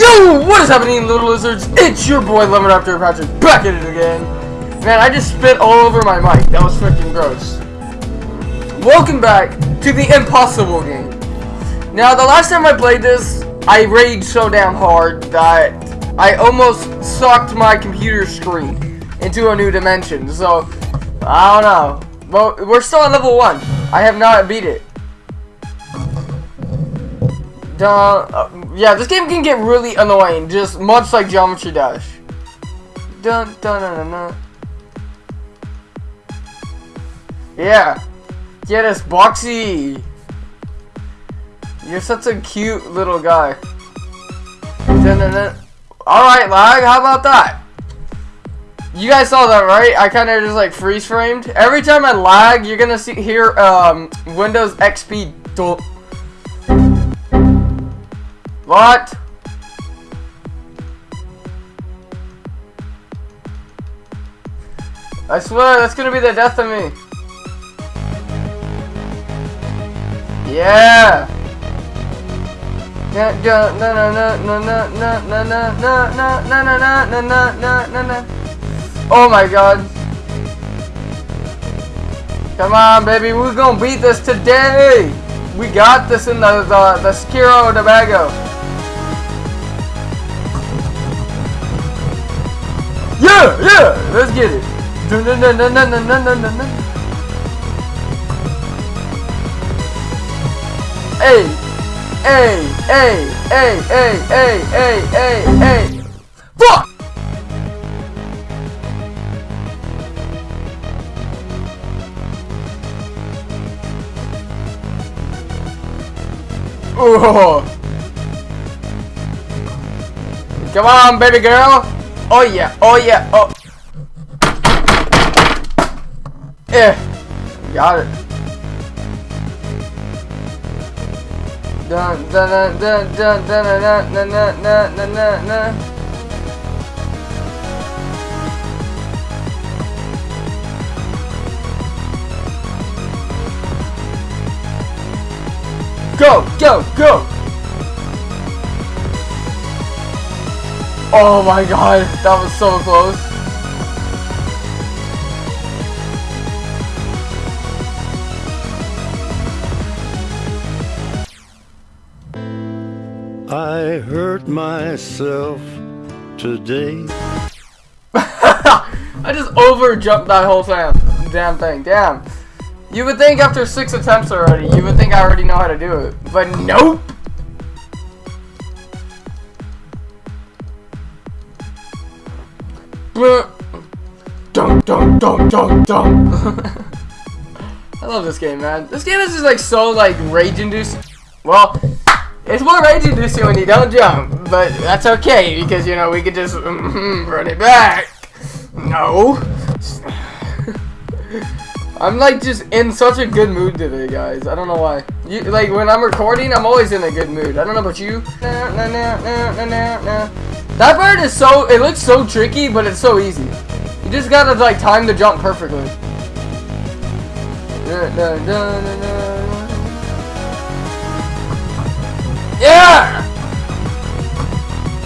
Yo, what is happening, little lizards? It's your boy Lemon After Patrick back at it again. Man, I just spit all over my mic. That was freaking gross. Welcome back to the impossible game. Now, the last time I played this, I raged so damn hard that I almost sucked my computer screen into a new dimension. So, I don't know. Well, we're still on level 1. I have not beat it. Duh, uh, yeah, this game can get really annoying, just much like Geometry Dash. Dun dun dun dun. dun. Yeah, get us, Boxy. You're such a cute little guy. Dun, dun, dun. All right, lag. How about that? You guys saw that, right? I kind of just like freeze framed. Every time I lag, you're gonna see here um, Windows XP. What? I swear, that's gonna be the death of me. Yeah. No no no no no no no no no no no no no no no no Oh my god. Come on baby, we're gonna beat this today! We got this in the the, the Skiro Tobago. Yeah, yeah, let's get it. Dun, dun, dun, dun, dun, dun, dun, dun, dun. Hey, hey, hey, hey, hey, hey, hey, hey, hey. Fuck! Ooh. Come on, baby girl. Oh yeah, oh yeah, oh. Yeah, got it. Dun dun dun dun dun dun dun dun dun dun dun dun. Go, go, go! Oh my god, that was so close. I hurt myself today. I just over jumped that whole damn, damn thing. Damn. You would think after six attempts already, you would think I already know how to do it. But nope! Dum dum dum dum dum. I love this game, man. This game is just like so like rage inducing. Well, it's more rage inducing when you don't jump, but that's okay because you know we could just run it back. No. I'm like just in such a good mood today, guys. I don't know why. You like when I'm recording, I'm always in a good mood. I don't know about you. That bird is so it looks so tricky, but it's so easy. You just gotta like time the jump perfectly. Yeah!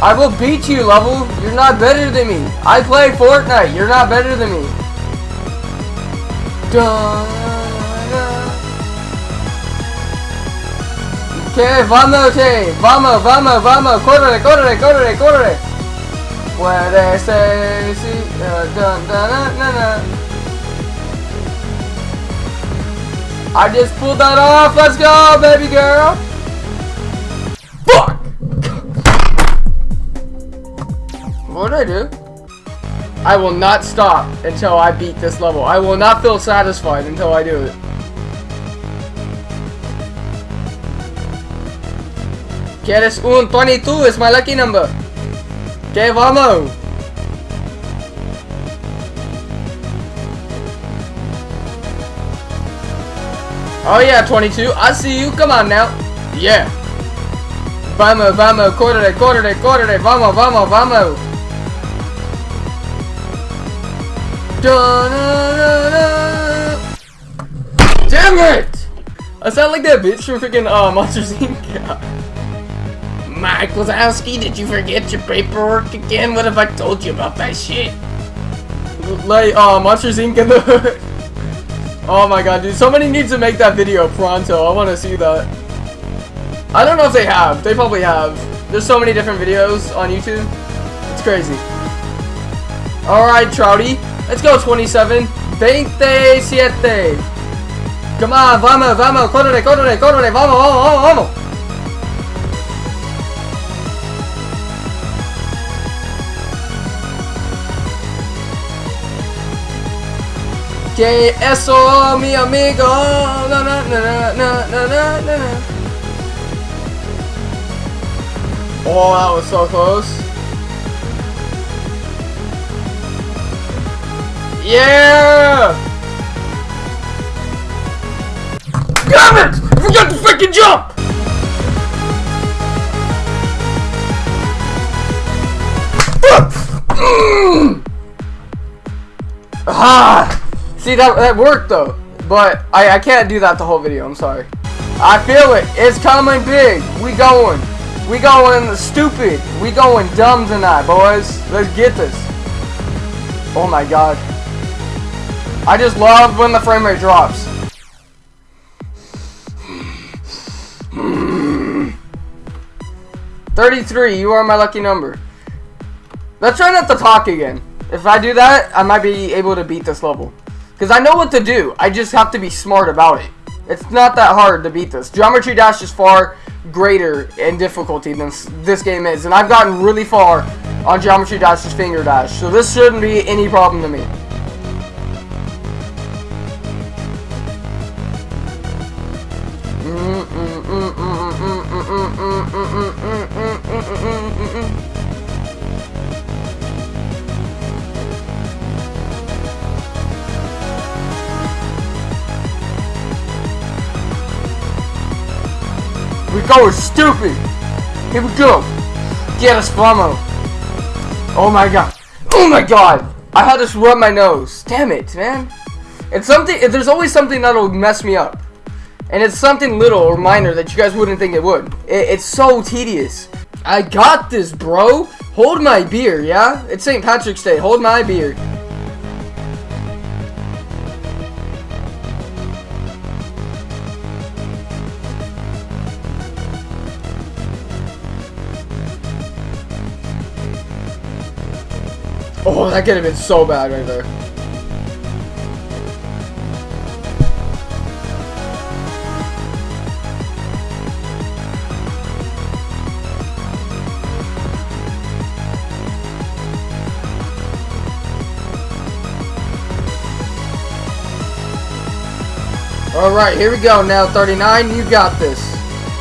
I will beat you, level. You're not better than me. I play Fortnite. You're not better than me. Que vamos, che, vamos, vamos, vamos, corre, corre, corre, corre. Puede ser, sí, dun, dun, dun, dun, dun. I just pulled that off. Let's go, baby girl. Fuck. What did I do? I will not stop until I beat this level. I will not feel satisfied until I do it. ¿Quieres un 22? It's my lucky number. Que vamos. Oh yeah, 22. I see you. Come on now. Yeah. Vamos, vamos, córrele, córrele, córrele. Vamos, vamos, vamos. Damn it! I sound like that bitch from freaking uh, Monsters Inc. Mike Wazowski, did you forget your paperwork again? What if I told you about that shit? Like, uh, Monsters Inc. in the Oh my god, dude. Somebody needs to make that video pronto. I want to see that. I don't know if they have. They probably have. There's so many different videos on YouTube. It's crazy. Alright, Trouty. Let's go, 27. 27. Come on, vamos, vamos. Córrele, córrele, córrele. Vamos, vamos, vamos, Que eso, mi amigo. Na, na, na. Oh, that was so close. Yeah! Damn it! I forgot to freaking jump! ah! See, that, that worked though. But I, I can't do that the whole video, I'm sorry. I feel it. It's coming big. We going. We going stupid. We going dumb tonight, boys. Let's get this. Oh my god. I just love when the frame rate drops. Thirty-three. You are my lucky number. Let's try not to talk again. If I do that, I might be able to beat this level. Because I know what to do. I just have to be smart about it. It's not that hard to beat this. Geometry Dash is far greater in difficulty than this game is. And I've gotten really far on Geometry Dash's Finger Dash. So this shouldn't be any problem to me. We're stupid. Here we go. Get us, Flamo. Oh my god. Oh my god. I had to rub my nose. Damn it, man. It's something. There's always something that'll mess me up. And it's something little or minor that you guys wouldn't think it would. It, it's so tedious. I got this, bro. Hold my beer, yeah? It's St. Patrick's Day. Hold my beer. Oh, that could have been so bad right there. Alright, here we go now, 39, you got this.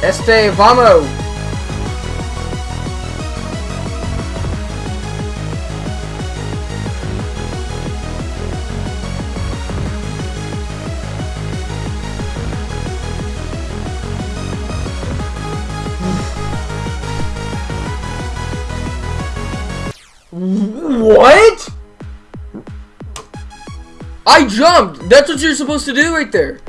Este, vamos! I jumped! That's what you're supposed to do right there.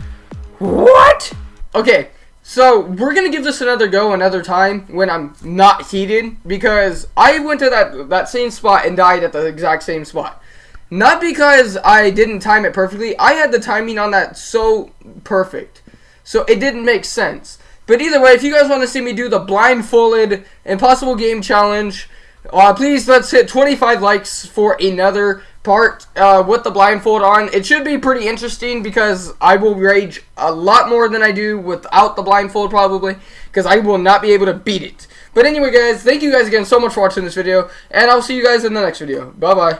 What? Okay, so we're gonna give this another go another time when I'm not heated because I went to that that same spot and died at the exact same spot. Not because I didn't time it perfectly. I had the timing on that so perfect. So it didn't make sense. But either way, if you guys want to see me do the blindfolded impossible game challenge, uh, please let's hit 25 likes for another part uh, with the blindfold on. It should be pretty interesting because I will rage a lot more than I do without the blindfold probably because I will not be able to beat it. But anyway guys, thank you guys again so much for watching this video and I'll see you guys in the next video. Bye bye.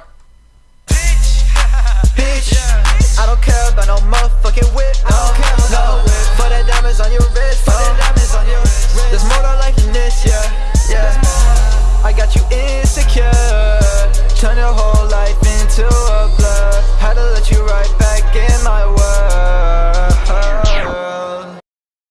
I don't